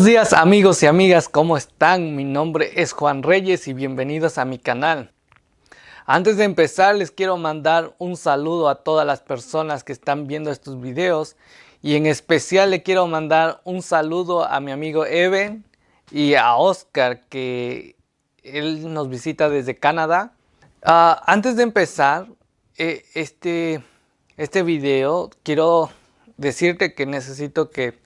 buenos días amigos y amigas, ¿cómo están? Mi nombre es Juan Reyes y bienvenidos a mi canal. Antes de empezar les quiero mandar un saludo a todas las personas que están viendo estos videos y en especial le quiero mandar un saludo a mi amigo Eben y a Oscar que él nos visita desde Canadá. Ah, antes de empezar eh, este, este video quiero decirte que necesito que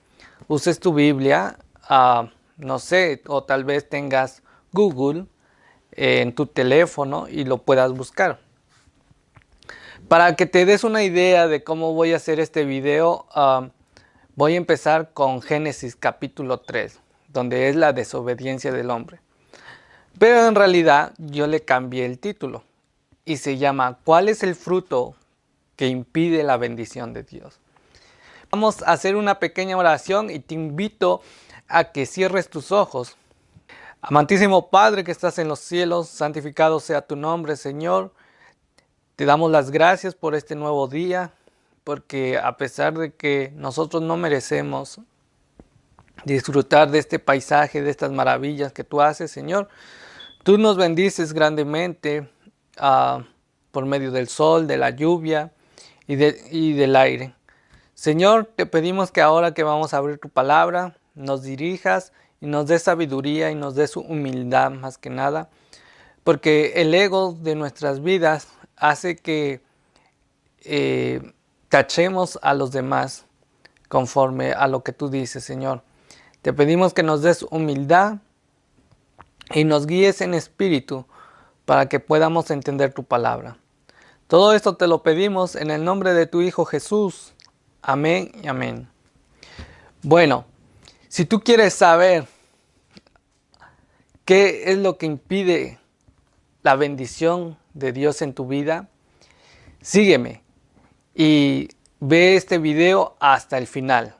uses tu Biblia, no sé, o tal vez tengas Google en tu teléfono y lo puedas buscar. Para que te des una idea de cómo voy a hacer este video, voy a empezar con Génesis capítulo 3, donde es la desobediencia del hombre. Pero en realidad yo le cambié el título y se llama ¿Cuál es el fruto que impide la bendición de Dios? Vamos a hacer una pequeña oración y te invito a que cierres tus ojos. Amantísimo Padre que estás en los cielos, santificado sea tu nombre, Señor. Te damos las gracias por este nuevo día, porque a pesar de que nosotros no merecemos disfrutar de este paisaje, de estas maravillas que tú haces, Señor, tú nos bendices grandemente ah, por medio del sol, de la lluvia y del aire. Señor, te pedimos que ahora que vamos a abrir tu palabra, nos dirijas y nos des sabiduría y nos des humildad más que nada, porque el ego de nuestras vidas hace que eh, tachemos a los demás conforme a lo que tú dices, Señor. Te pedimos que nos des humildad y nos guíes en espíritu para que podamos entender tu palabra. Todo esto te lo pedimos en el nombre de tu Hijo Jesús. Amén y amén. Bueno, si tú quieres saber qué es lo que impide la bendición de Dios en tu vida, sígueme y ve este video hasta el final.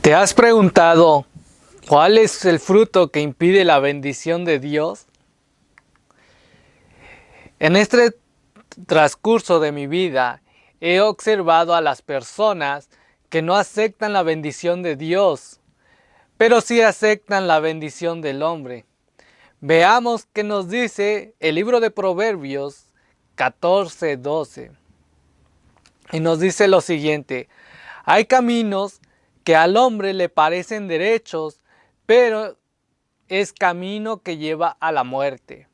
¿Te has preguntado cuál es el fruto que impide la bendición de Dios? En este transcurso de mi vida he observado a las personas que no aceptan la bendición de Dios, pero sí aceptan la bendición del hombre. Veamos qué nos dice el libro de Proverbios 14, 12. Y nos dice lo siguiente, hay caminos que al hombre le parecen derechos, pero es camino que lleva a la muerte.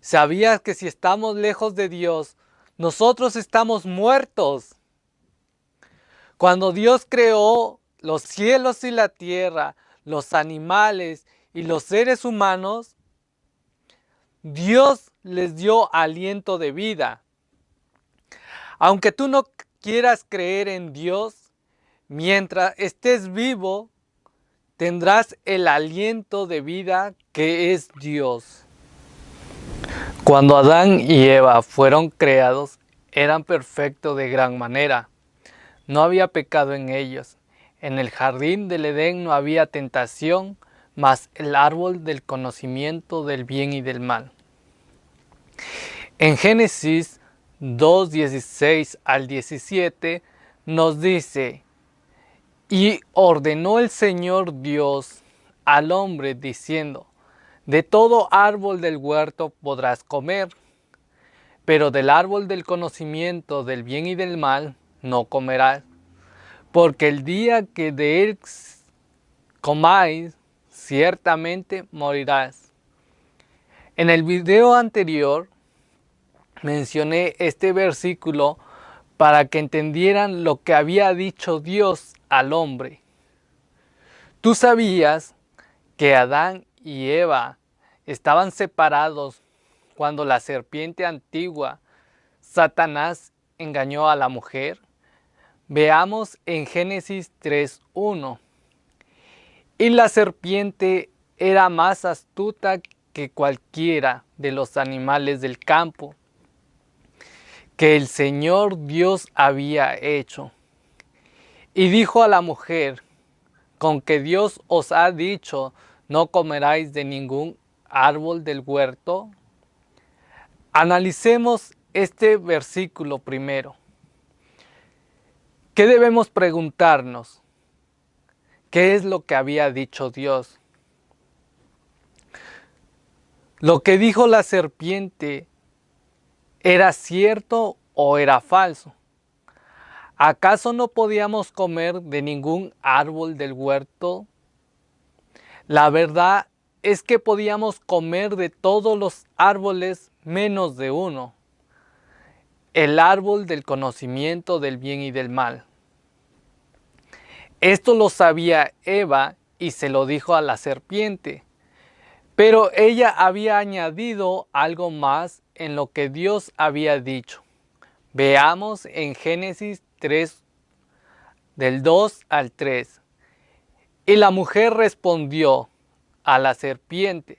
¿Sabías que si estamos lejos de Dios, nosotros estamos muertos. Cuando Dios creó los cielos y la tierra, los animales y los seres humanos, Dios les dio aliento de vida. Aunque tú no quieras creer en Dios, mientras estés vivo, tendrás el aliento de vida que es Dios. Cuando Adán y Eva fueron creados, eran perfectos de gran manera. No había pecado en ellos. En el jardín del Edén no había tentación, mas el árbol del conocimiento del bien y del mal. En Génesis 2, 16 al 17 nos dice, y ordenó el Señor Dios al hombre diciendo, de todo árbol del huerto podrás comer, pero del árbol del conocimiento del bien y del mal no comerás, porque el día que de él comáis, ciertamente morirás. En el video anterior mencioné este versículo para que entendieran lo que había dicho Dios al hombre. Tú sabías que Adán y Eva estaban separados cuando la serpiente antigua, Satanás, engañó a la mujer? Veamos en Génesis 3.1. Y la serpiente era más astuta que cualquiera de los animales del campo que el Señor Dios había hecho. Y dijo a la mujer, con que Dios os ha dicho, no comeráis de ningún árbol del huerto. Analicemos este versículo primero. ¿Qué debemos preguntarnos? qué es lo que había dicho Dios. Lo que dijo la serpiente era cierto o era falso. ¿Acaso no podíamos comer de ningún árbol del huerto? La verdad es que podíamos comer de todos los árboles menos de uno, el árbol del conocimiento del bien y del mal. Esto lo sabía Eva y se lo dijo a la serpiente, pero ella había añadido algo más en lo que Dios había dicho. Veamos en Génesis 3, del 2 al 3. Y la mujer respondió a la serpiente,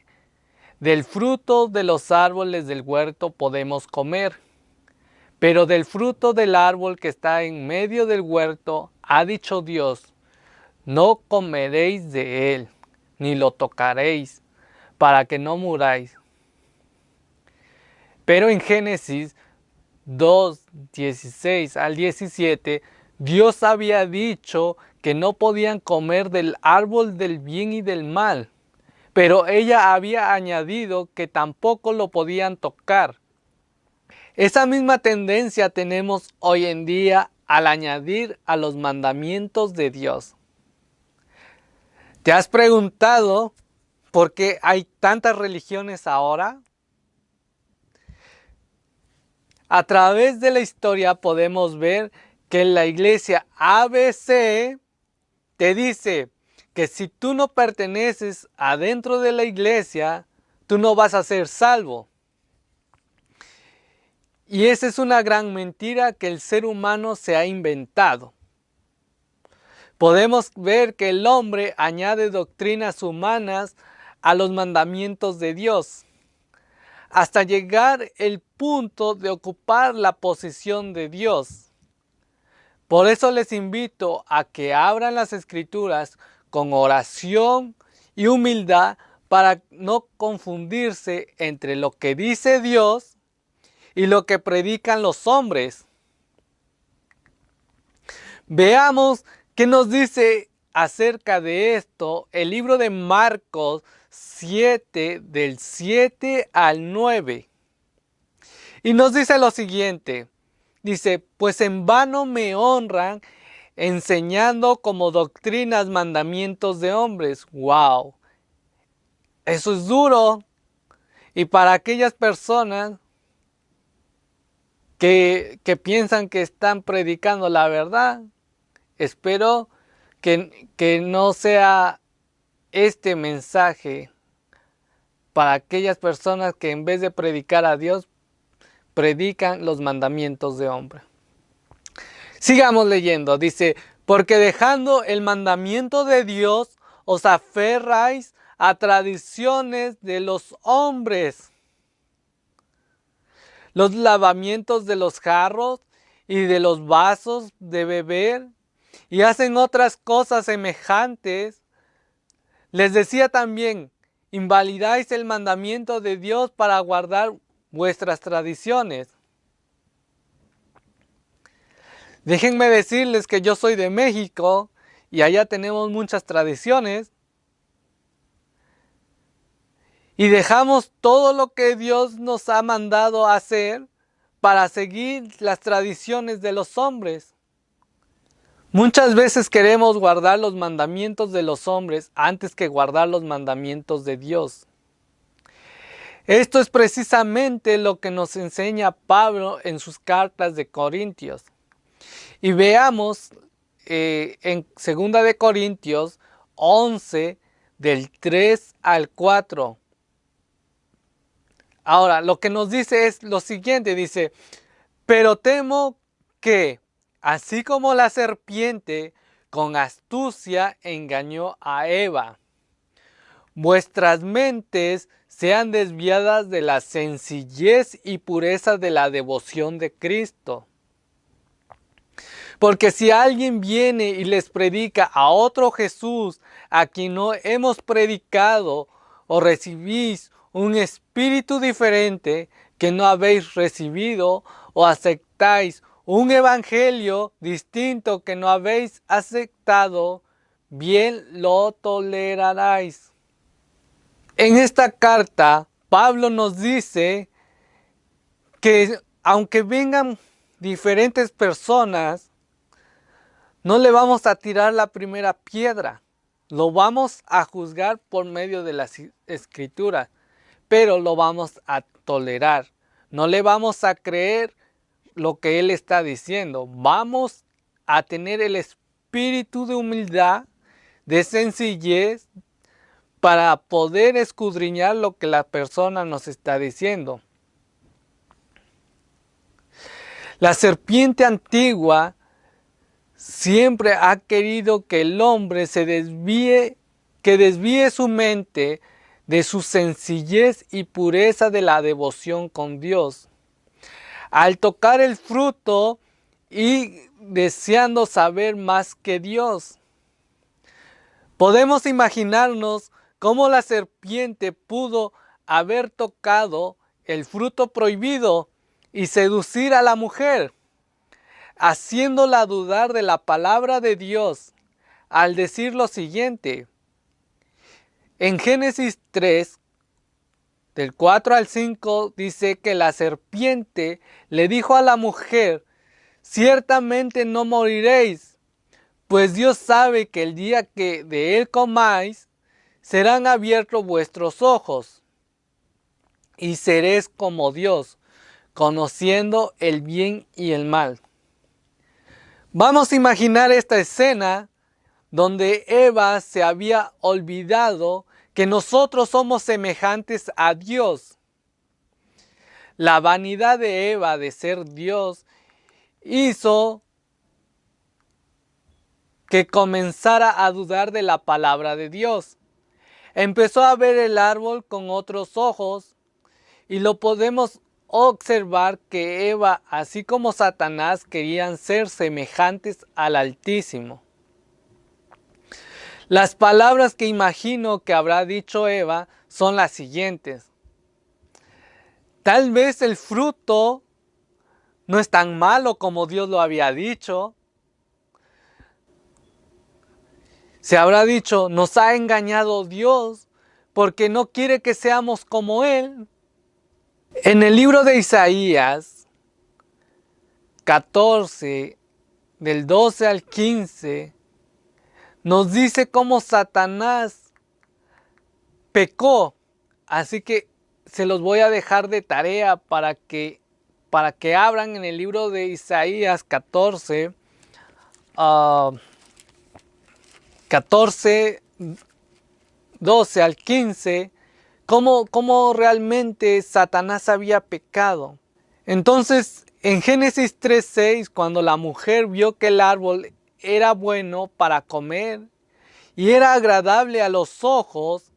del fruto de los árboles del huerto podemos comer, pero del fruto del árbol que está en medio del huerto, ha dicho Dios, no comeréis de él, ni lo tocaréis, para que no muráis. Pero en Génesis 2, 16 al 17, Dios había dicho que no podían comer del árbol del bien y del mal, pero ella había añadido que tampoco lo podían tocar. Esa misma tendencia tenemos hoy en día al añadir a los mandamientos de Dios. ¿Te has preguntado por qué hay tantas religiones ahora? A través de la historia podemos ver que la iglesia ABC te dice que si tú no perteneces adentro de la iglesia, tú no vas a ser salvo. Y esa es una gran mentira que el ser humano se ha inventado. Podemos ver que el hombre añade doctrinas humanas a los mandamientos de Dios, hasta llegar el punto de ocupar la posición de Dios. Por eso les invito a que abran las escrituras con oración y humildad para no confundirse entre lo que dice Dios y lo que predican los hombres. Veamos qué nos dice acerca de esto el libro de Marcos 7 del 7 al 9. Y nos dice lo siguiente, dice, pues en vano me honran enseñando como doctrinas mandamientos de hombres. ¡Wow! Eso es duro. Y para aquellas personas que, piensan que están predicando la verdad, espero que, que no sea este mensaje para aquellas personas que en vez de predicar a Dios, predican los mandamientos de hombre. Sigamos leyendo, dice, porque dejando el mandamiento de Dios, os aferráis a tradiciones de los hombres. Los lavamientos de los jarros y de los vasos de beber y hacen otras cosas semejantes. Les decía también, invalidáis el mandamiento de Dios para guardar vuestras tradiciones. Déjenme decirles que yo soy de México y allá tenemos muchas tradiciones. Y dejamos todo lo que Dios nos ha mandado hacer para seguir las tradiciones de los hombres. Muchas veces queremos guardar los mandamientos de los hombres antes que guardar los mandamientos de Dios. Esto es precisamente lo que nos enseña Pablo en sus cartas de Corintios. Y veamos eh, en 2 de Corintios 11 del 3 al 4. Ahora, lo que nos dice es lo siguiente, dice, pero temo que, así como la serpiente con astucia engañó a Eva, vuestras mentes sean desviadas de la sencillez y pureza de la devoción de Cristo. Porque si alguien viene y les predica a otro Jesús a quien no hemos predicado o recibís un espíritu diferente que no habéis recibido o aceptáis un evangelio distinto que no habéis aceptado, bien lo toleraráis. En esta carta, Pablo nos dice que aunque vengan diferentes personas, no le vamos a tirar la primera piedra. Lo vamos a juzgar por medio de las escrituras, pero lo vamos a tolerar. No le vamos a creer lo que él está diciendo. Vamos a tener el espíritu de humildad, de sencillez, para poder escudriñar lo que la persona nos está diciendo. La serpiente antigua siempre ha querido que el hombre se desvíe, que desvíe su mente de su sencillez y pureza de la devoción con Dios. Al tocar el fruto y deseando saber más que Dios. Podemos imaginarnos cómo la serpiente pudo haber tocado el fruto prohibido y seducir a la mujer haciéndola dudar de la palabra de Dios al decir lo siguiente. En Génesis 3, del 4 al 5, dice que la serpiente le dijo a la mujer, ciertamente no moriréis, pues Dios sabe que el día que de él comáis, serán abiertos vuestros ojos, y seréis como Dios, conociendo el bien y el mal. Vamos a imaginar esta escena donde Eva se había olvidado que nosotros somos semejantes a Dios. La vanidad de Eva de ser Dios hizo que comenzara a dudar de la palabra de Dios. Empezó a ver el árbol con otros ojos y lo podemos observar que Eva, así como Satanás, querían ser semejantes al Altísimo. Las palabras que imagino que habrá dicho Eva son las siguientes. Tal vez el fruto no es tan malo como Dios lo había dicho. Se habrá dicho, nos ha engañado Dios porque no quiere que seamos como Él. En el libro de Isaías 14, del 12 al 15, nos dice cómo Satanás pecó. Así que se los voy a dejar de tarea para que, para que abran en el libro de Isaías 14, 14, 12 al 15, cómo, realmente Satanás había pecado. Entonces, en Génesis 3.6, cuando la mujer vio que el árbol era bueno para comer y era agradable a los ojos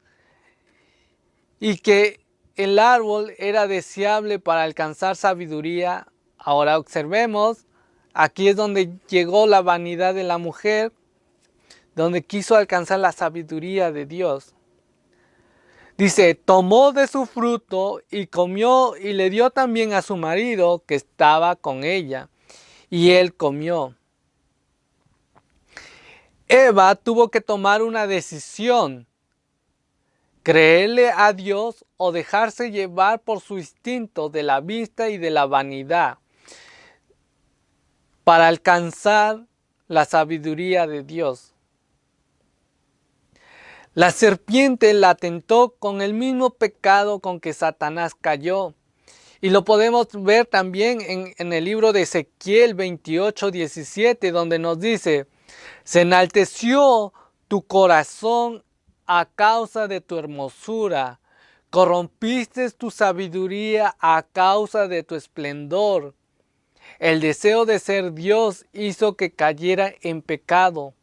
y que el árbol era deseable para alcanzar sabiduría, ahora observemos, aquí es donde llegó la vanidad de la mujer, donde quiso alcanzar la sabiduría de Dios. Dice, tomó de su fruto y comió y le dio también a su marido que estaba con ella. Y él comió. Eva tuvo que tomar una decisión. Creerle a Dios o dejarse llevar por su instinto de la vista y de la vanidad para alcanzar la sabiduría de Dios. La serpiente la tentó con el mismo pecado con que Satanás cayó. Y lo podemos ver también en, el libro de Ezequiel 28, 17, donde nos dice, se enalteció tu corazón a causa de tu hermosura, corrompiste tu sabiduría a causa de tu esplendor. El deseo de ser Dios hizo que cayera en pecado.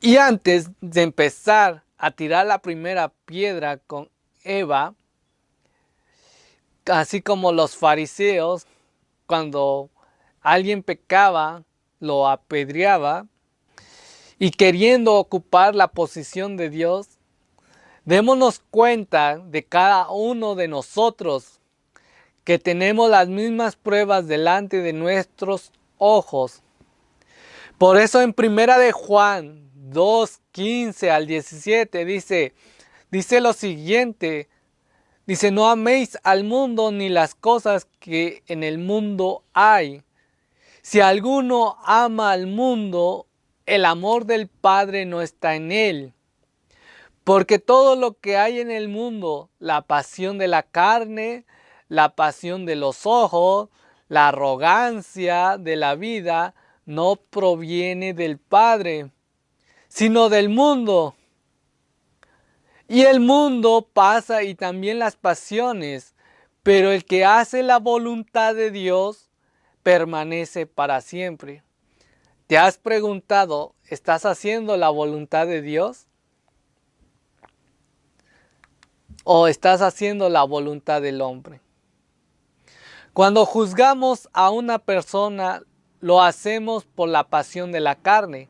Y antes de empezar a tirar la primera piedra con Eva, así como los fariseos, cuando alguien pecaba, lo apedreaba, y queriendo ocupar la posición de Dios, démonos cuenta de cada uno de nosotros que tenemos las mismas pruebas delante de nuestros ojos Por eso en primera de Juan 2, 15 al 17 dice, dice lo siguiente, dice, no améis al mundo ni las cosas que en el mundo hay. Si alguno ama al mundo, el amor del Padre no está en él. Porque todo lo que hay en el mundo, la pasión de la carne, la pasión de los ojos, la arrogancia de la vida, no proviene del Padre, sino del mundo. Y el mundo pasa y también las pasiones, pero el que hace la voluntad de Dios permanece para siempre. ¿Te has preguntado, ¿estás haciendo la voluntad de Dios? ¿O estás haciendo la voluntad del hombre? Cuando juzgamos a una persona, lo hacemos por la pasión de la carne,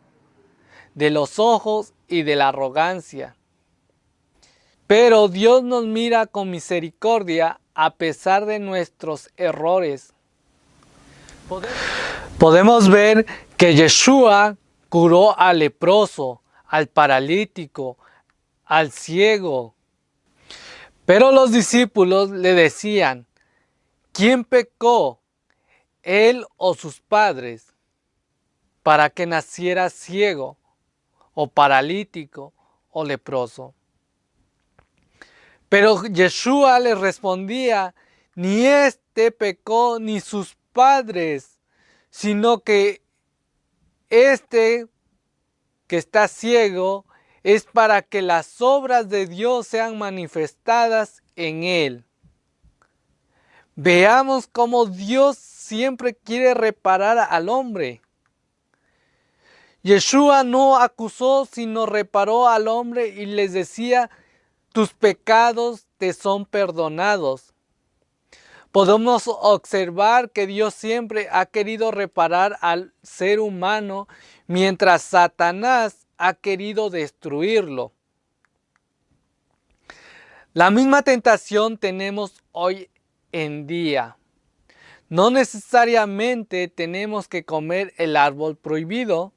de los ojos y de la arrogancia. Pero Dios nos mira con misericordia a pesar de nuestros errores. Podemos ver que Yeshua curó al leproso, al paralítico, al ciego. Pero los discípulos le decían, ¿quién pecó, él o sus padres, para que naciera ciego o paralítico o leproso? Pero Yeshua le respondía, ni este pecó ni sus sino que este que está ciego es para que las obras de Dios sean manifestadas en él. Veamos cómo Dios siempre quiere reparar al hombre. Yeshua no acusó, sino reparó al hombre y les decía, tus pecados te son perdonados. Podemos observar que Dios siempre ha querido reparar al ser humano mientras Satanás ha querido destruirlo. La misma tentación tenemos hoy en día. No necesariamente tenemos que comer el árbol prohibido.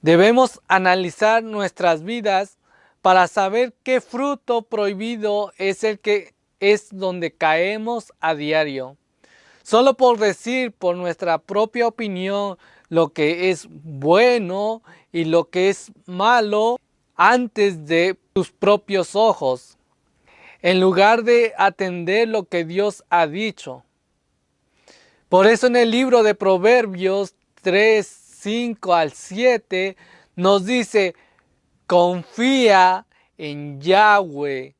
Debemos analizar nuestras vidas para saber qué fruto prohibido es el que es donde caemos a diario. Solo por decir por nuestra propia opinión lo que es bueno y lo que es malo antes de tus propios ojos, en lugar de atender lo que Dios ha dicho. Por eso en el libro de Proverbios 3, 5 al 7 nos dice, confía en Yahweh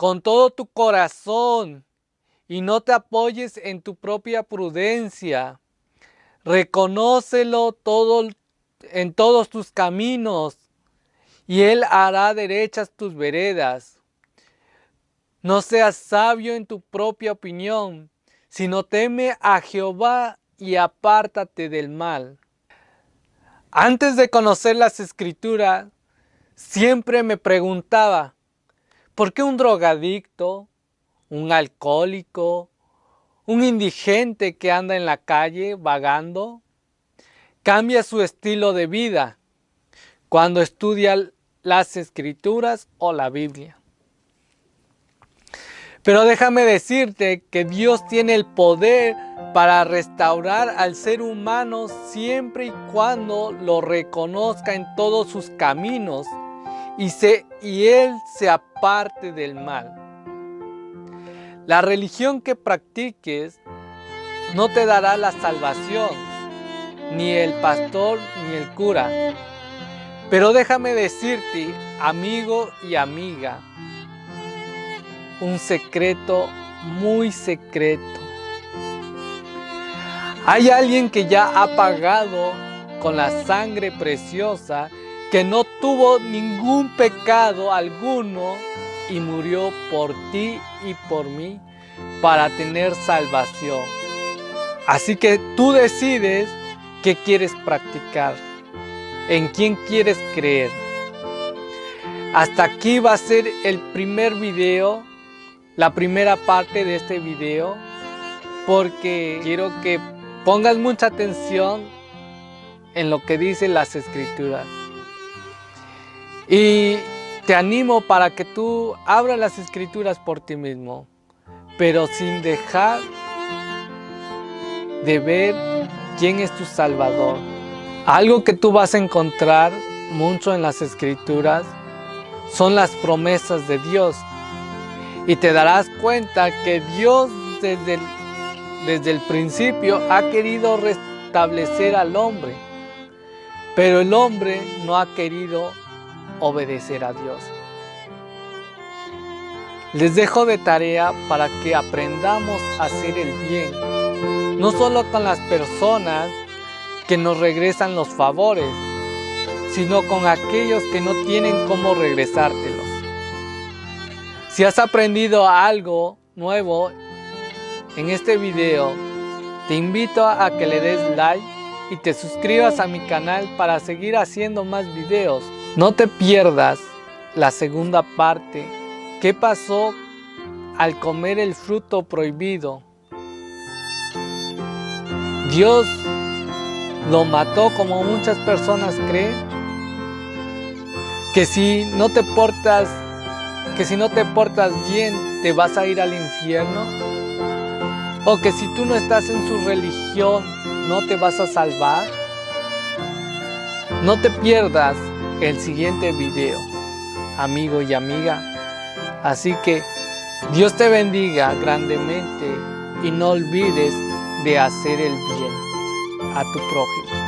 con todo tu corazón y no te apoyes en tu propia prudencia. Reconócelo todo, en todos tus caminos y Él hará derechas tus veredas. No seas sabio en tu propia opinión, sino teme a Jehová y apártate del mal. Antes de conocer las escrituras, siempre me preguntaba, ¿Por qué un drogadicto, un alcohólico, un indigente que anda en la calle vagando, cambia su estilo de vida cuando estudia las escrituras o la Biblia? Pero déjame decirte que Dios tiene el poder para restaurar al ser humano siempre y cuando lo reconozca en todos sus caminos y, y Él se aparte del mal. La religión que practiques no te dará la salvación, ni el pastor ni el cura. Pero déjame decirte, amigo y amiga, un secreto muy secreto. Hay alguien que ya ha pagado con la sangre preciosa que no tuvo ningún pecado alguno y murió por ti y por mí para tener salvación. Así que tú decides qué quieres practicar, en quién quieres creer. Hasta aquí va a ser el primer video, la primera parte de este video, porque quiero que pongas mucha atención en lo que dicen las escrituras. Y te animo para que tú abras las escrituras por ti mismo, pero sin dejar de ver quién es tu Salvador. Algo que tú vas a encontrar mucho en las escrituras son las promesas de Dios. Y te darás cuenta que Dios desde el, desde el principio ha querido restablecer al hombre. Pero el hombre no ha querido obedecer a Dios. Les dejo de tarea para que aprendamos a hacer el bien, no solo con las personas que nos regresan los favores, sino con aquellos que no tienen cómo regresártelos. Si has aprendido algo nuevo en este video, te invito a que le des like y te suscribas a mi canal para seguir haciendo más videos. No te pierdas la segunda parte. ¿Qué pasó al comer el fruto prohibido? Dios lo mató como muchas personas creen. Que si no te portas, que si no te portas bien, te vas a ir al infierno. O que si tú no estás en su religión, no te vas a salvar. No te pierdas el siguiente video, amigo y amiga. Así que Dios te bendiga grandemente y no olvides de hacer el bien a tu prójimo.